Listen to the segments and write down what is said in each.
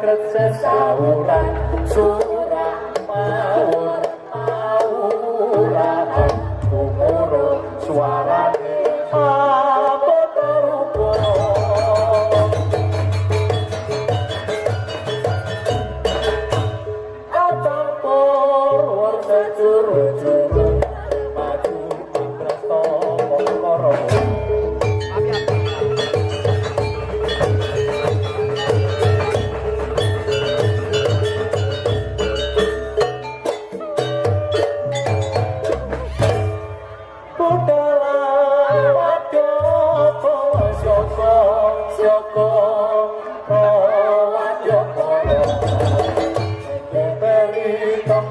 kresek sawuran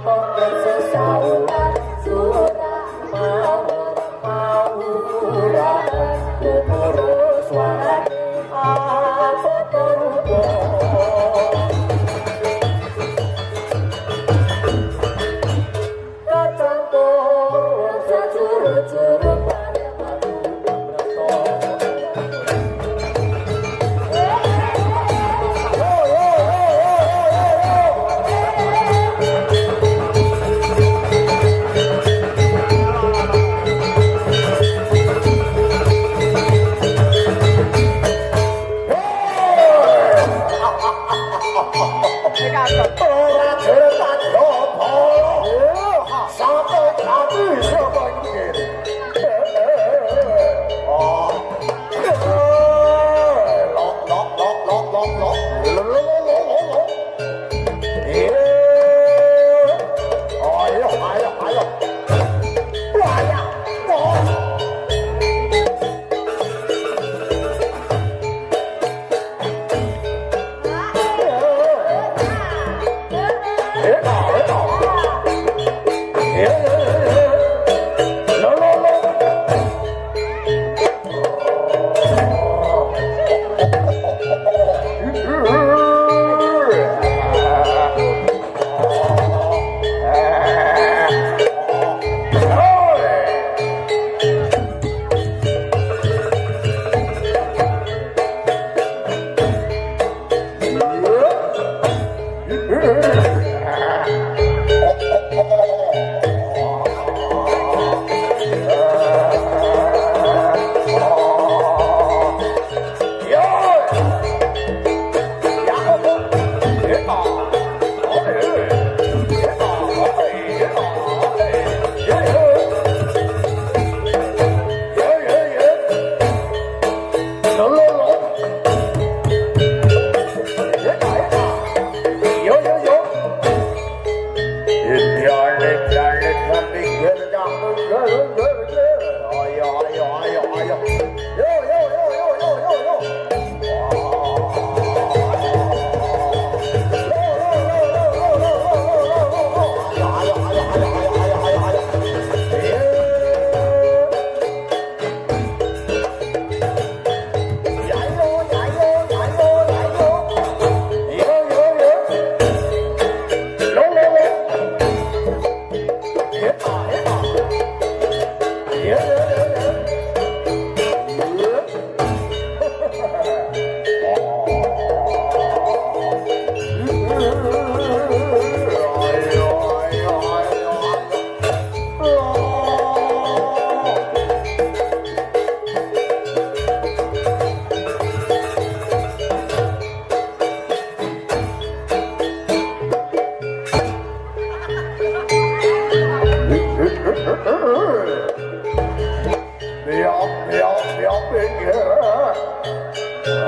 fuck that Yeah. Lolo.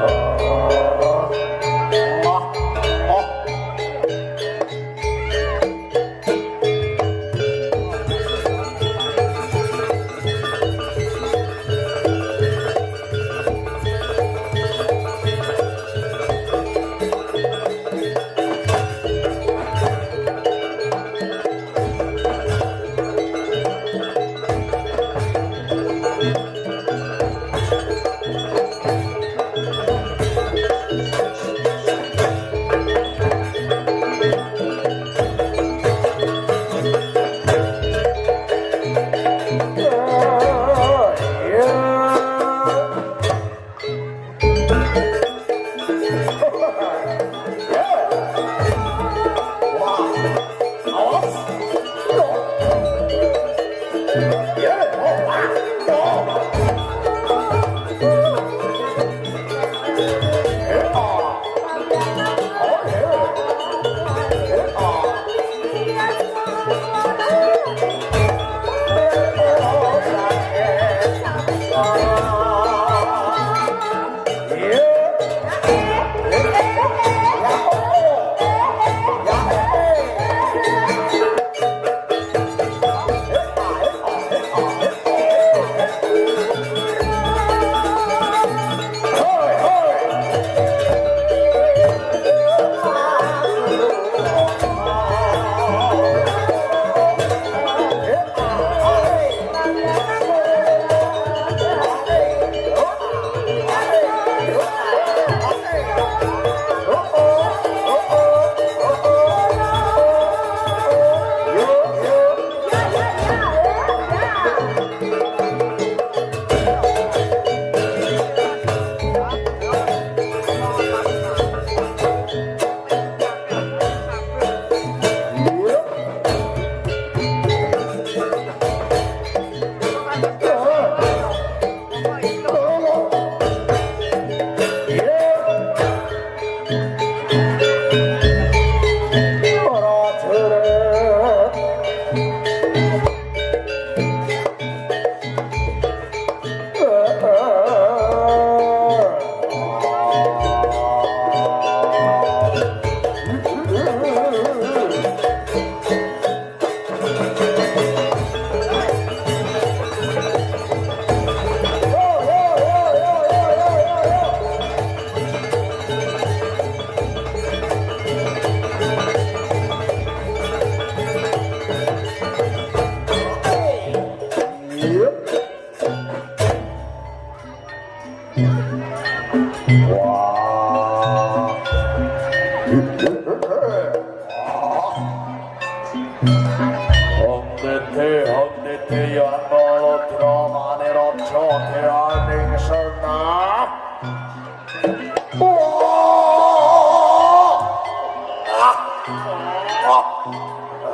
Oh,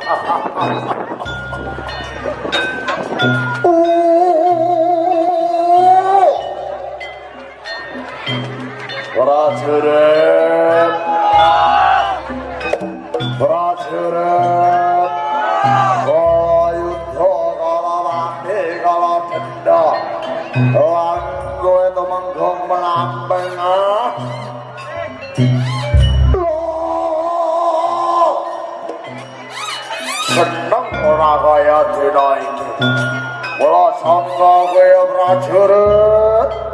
Ha, ha, ha, ha. Братюре! Братюре! Хою тогава мигава пенда Лангуе ora kaya dina iki түйдайды Бұла сангағы братюре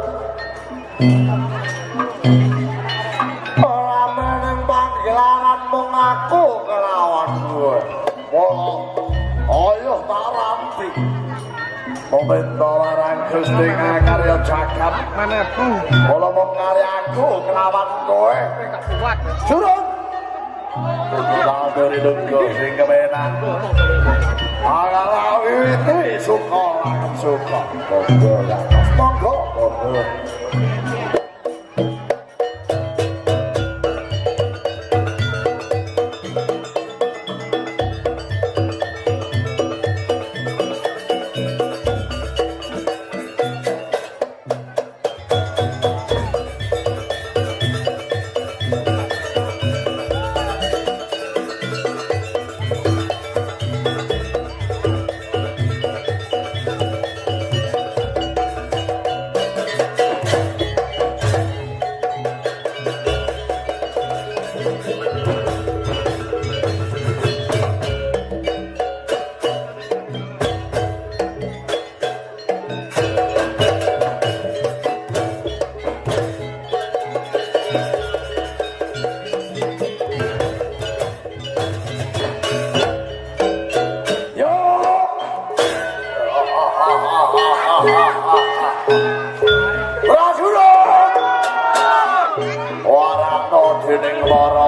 Gusti Pemerintah larang Gusti karya jagat Manebu Kalau mau karya aku kelawan kowe. Kuat Surut Kutulah dari sing kemenan. Ala lawi suka Suka. Monggo Monggo Monggo.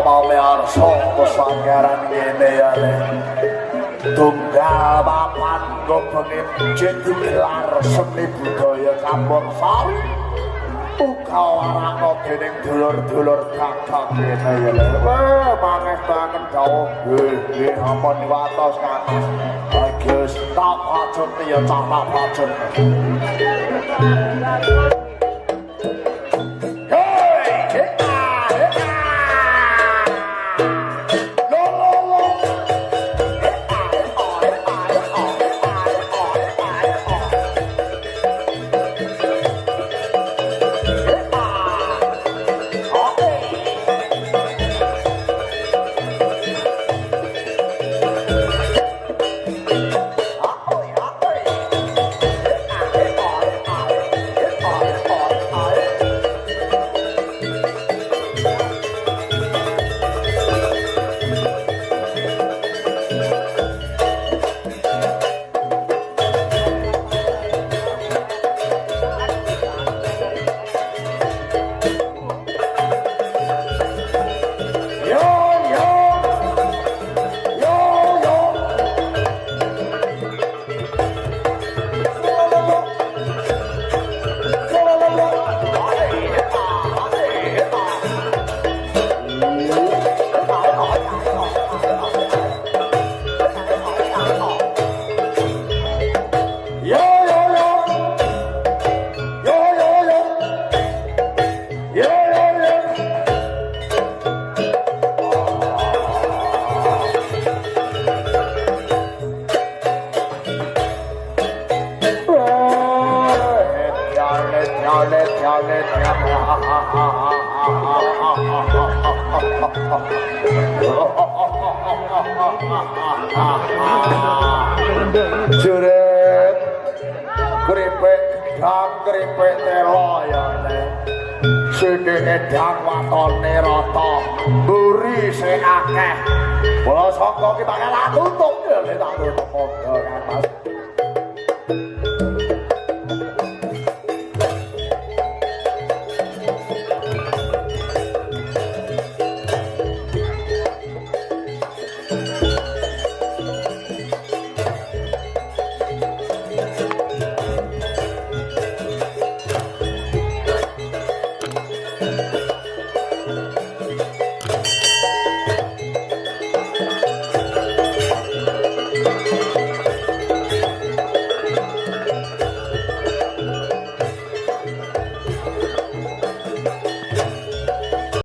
mame arso pesanggaran ngene ae tunggal papan gobengi jenenge larseni budaya kampung sawi. Uga warana dening dulur-dulur gagah ngene ya le wah mangeh banget dawuh. Nggih ampun watos kabeh bagus. Tak ajeng ya cah pacun Kripik gedang kripik telo ya ne Sini edang watone rata. Buri se akeh. Bola sangka kita kalah tutup ya tak tutup